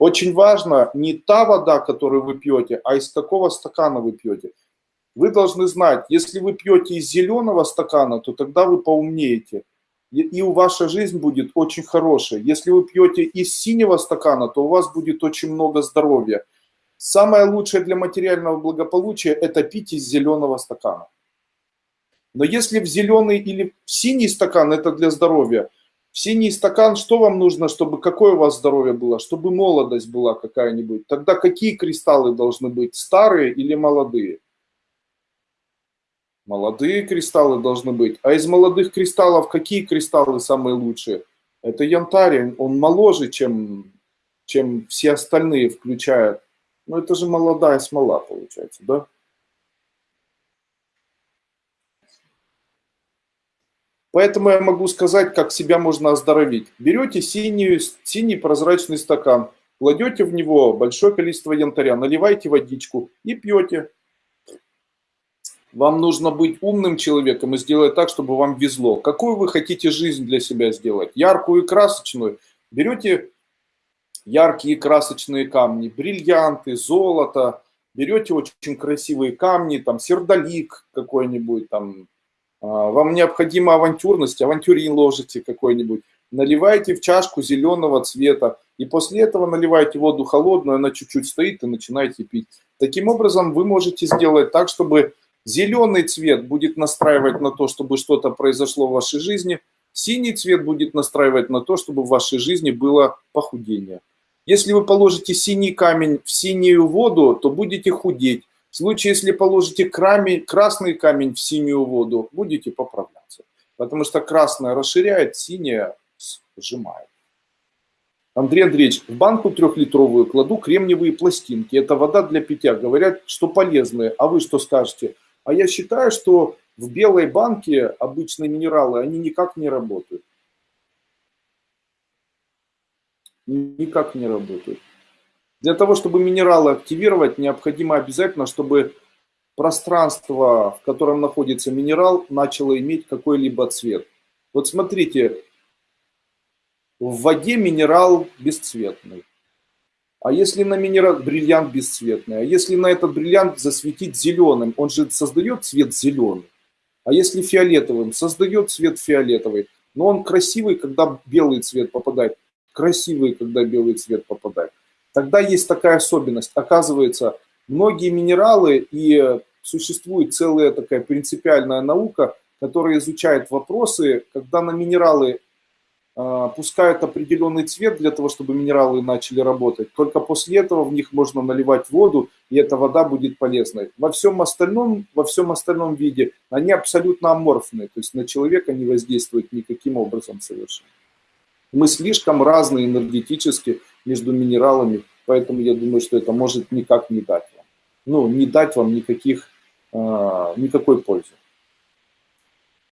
Очень важно не та вода, которую вы пьете, а из какого стакана вы пьете. Вы должны знать, если вы пьете из зеленого стакана, то тогда вы поумнеете. И у вашей жизнь будет очень хорошая. Если вы пьете из синего стакана, то у вас будет очень много здоровья. Самое лучшее для материального благополучия – это пить из зеленого стакана. Но если в зеленый или в синий стакан – это для здоровья – синий стакан что вам нужно, чтобы какое у вас здоровье было? Чтобы молодость была какая-нибудь. Тогда какие кристаллы должны быть? Старые или молодые? Молодые кристаллы должны быть. А из молодых кристаллов какие кристаллы самые лучшие? Это янтарь, он моложе, чем, чем все остальные, включая... Ну это же молодая смола получается, да? Поэтому я могу сказать, как себя можно оздоровить. Берете синий, синий прозрачный стакан, кладете в него большое количество янтаря, наливаете водичку и пьете. Вам нужно быть умным человеком и сделать так, чтобы вам везло. Какую вы хотите жизнь для себя сделать? Яркую и красочную? Берете яркие красочные камни, бриллианты, золото, берете очень красивые камни, там сердолик какой-нибудь, там вам необходима авантюрность, авантюрин ложите какой-нибудь, наливайте в чашку зеленого цвета, и после этого наливайте воду холодную, она чуть-чуть стоит, и начинаете пить. Таким образом, вы можете сделать так, чтобы зеленый цвет будет настраивать на то, чтобы что-то произошло в вашей жизни, синий цвет будет настраивать на то, чтобы в вашей жизни было похудение. Если вы положите синий камень в синюю воду, то будете худеть. В случае, если положите камень, красный камень в синюю воду, будете поправляться. Потому что красное расширяет, синее сжимает. Андрей Андреевич, в банку трехлитровую кладу кремниевые пластинки. Это вода для питья. Говорят, что полезные. А вы что скажете? А я считаю, что в белой банке обычные минералы, они никак не работают. Никак не работают. Для того, чтобы минералы активировать, необходимо обязательно, чтобы пространство, в котором находится минерал, начало иметь какой-либо цвет. Вот смотрите, в воде минерал бесцветный. А если на минерал бриллиант бесцветный, а если на этот бриллиант засветить зеленым, он же создает цвет зеленый. А если фиолетовым, создает цвет фиолетовый. Но он красивый, когда белый цвет попадает. Красивый, когда белый цвет попадает. Тогда есть такая особенность. Оказывается, многие минералы и существует целая такая принципиальная наука, которая изучает вопросы, когда на минералы э, пускают определенный цвет для того, чтобы минералы начали работать. Только после этого в них можно наливать воду, и эта вода будет полезной. Во всем остальном, во всем остальном виде они абсолютно аморфные, то есть на человека не воздействуют никаким образом совершенно. Мы слишком разные энергетически, между минералами, поэтому я думаю, что это может никак не дать вам. Ну, не дать вам никаких, э, никакой пользы.